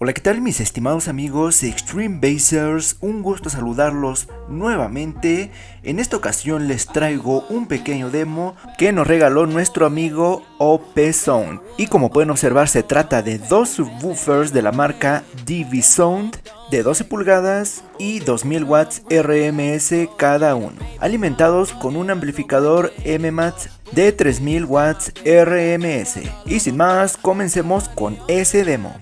Hola, ¿qué tal mis estimados amigos Extreme Basers? Un gusto saludarlos nuevamente. En esta ocasión les traigo un pequeño demo que nos regaló nuestro amigo OP Sound. Y como pueden observar se trata de dos subwoofers de la marca DV Sound de 12 pulgadas y 2000 watts RMS cada uno, alimentados con un amplificador MMAT de 3000 watts RMS. Y sin más, comencemos con ese demo.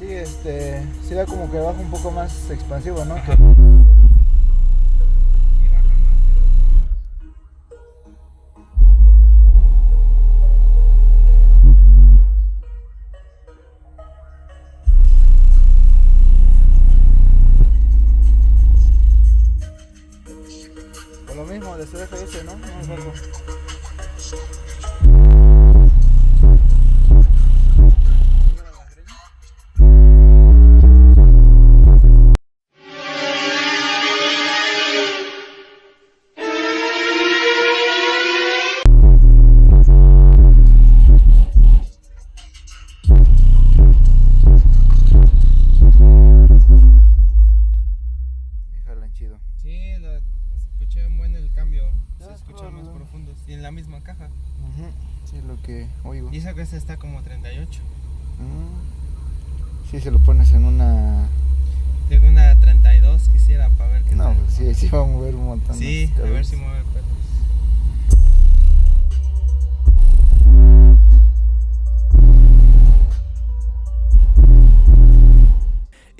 Sí, este, sí da como que baja un poco más expansivo, ¿no? Por lo mismo de CFS, ¿no? No es algo. La misma caja. Ujú, Sí, es lo que oigo. Y esa esta está como 38. Mm. Sí, se lo pones en una. Tengo una 32, quisiera para ver qué No, tal. pues sí, sí va a mover un montón. Sí, a ver si mueve el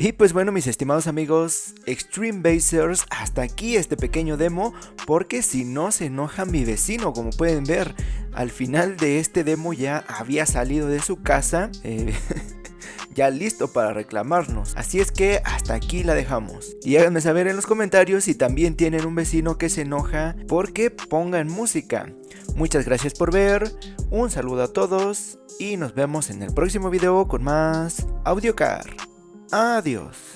Y pues bueno mis estimados amigos Extreme Basers, hasta aquí este pequeño demo porque si no se enoja mi vecino como pueden ver al final de este demo ya había salido de su casa eh, ya listo para reclamarnos. Así es que hasta aquí la dejamos. Y háganme saber en los comentarios si también tienen un vecino que se enoja porque pongan música. Muchas gracias por ver un saludo a todos y nos vemos en el próximo video con más AudioCar Adiós.